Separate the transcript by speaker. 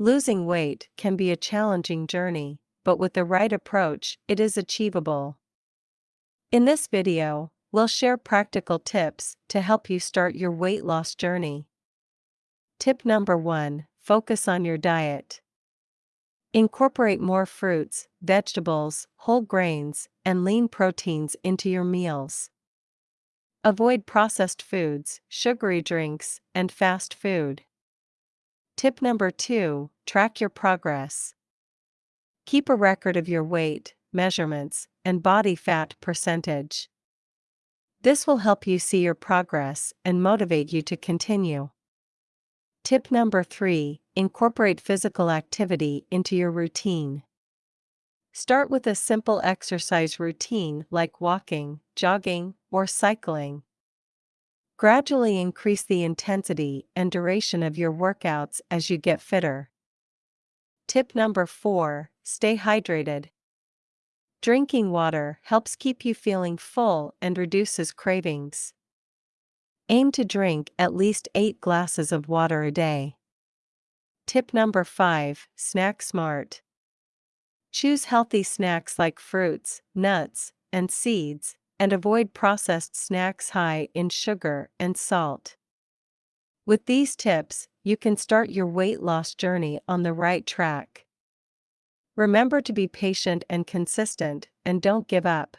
Speaker 1: Losing weight can be a challenging journey, but with the right approach, it is achievable. In this video, we'll share practical tips to help you start your weight loss journey. Tip number 1 Focus on your diet. Incorporate more fruits, vegetables, whole grains, and lean proteins into your meals. Avoid processed foods, sugary drinks, and fast food. Tip number 2 Track your progress. Keep a record of your weight, measurements, and body fat percentage. This will help you see your progress and motivate you to continue. Tip number 3 Incorporate physical activity into your routine. Start with a simple exercise routine like walking, jogging, or cycling. Gradually increase the intensity and duration of your workouts as you get fitter. Tip number 4 Stay hydrated. Drinking water helps keep you feeling full and reduces cravings. Aim to drink at least 8 glasses of water a day. Tip number 5 Snack smart. Choose healthy snacks like fruits, nuts, and seeds, and avoid processed snacks high in sugar and salt. With these tips, you can start your weight loss journey on the right track. Remember to be patient and consistent, and don't give up.